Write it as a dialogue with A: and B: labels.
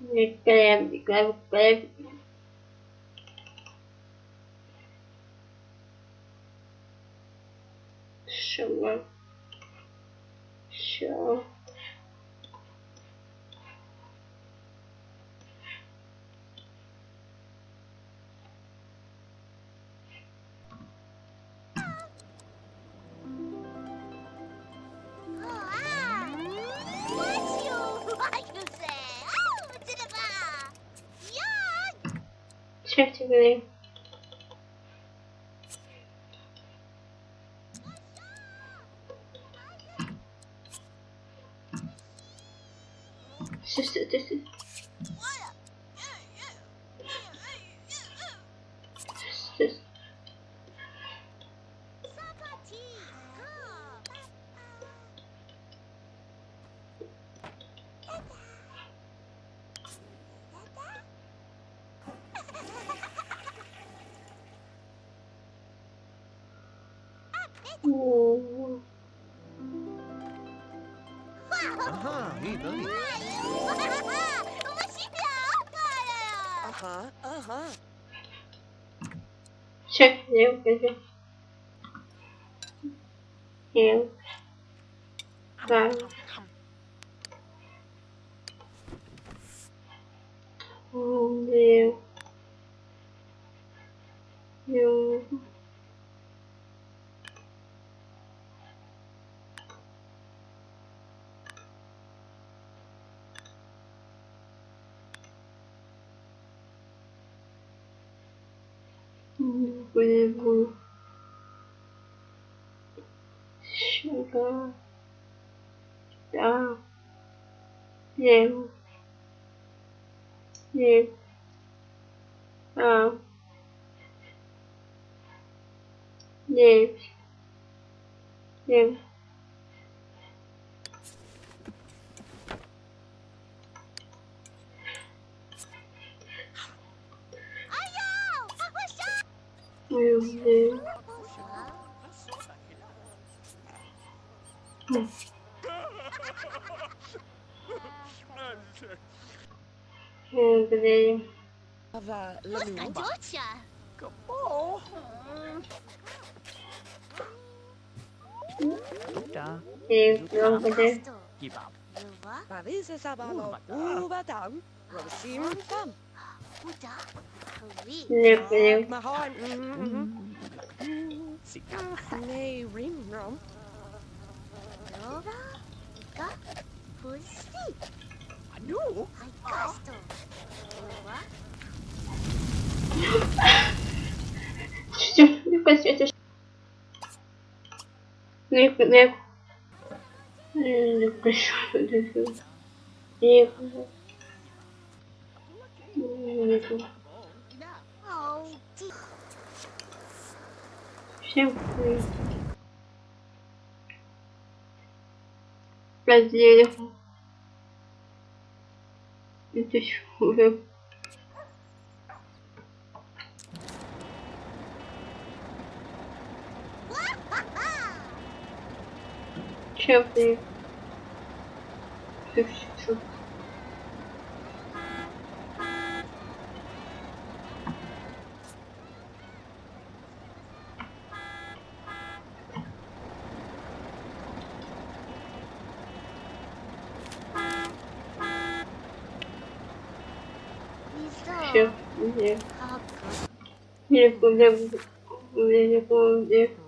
A: Крем, крем, respectively. just, just.
B: Ага,
C: видно.
B: Ага,
D: ага.
A: Чек, я уходи. Да. Где? выплеву сюда, да, лев, лев, а, лев, лев. Music. Này. Ừ, cái gì? Và
B: là mình muốn bảo.
A: Thì luôn cái gì?
B: Chị bảo. Bà
D: biết sẽ sao bà lộ. Ú bà tặng.
B: Rồi xin tâm. Ú bà tặng.
A: Леплю.
D: Сикасный рингром.
B: Рова, га, пусти. Ну? Айкасто.
A: Чуть-чуть не посветишь. Ник, ник. Ник, ник. Ник. Ник. Всем привет. Это уже... Чем ты?
B: Чем?
A: Нет. Нет, куда? Куда? Куда?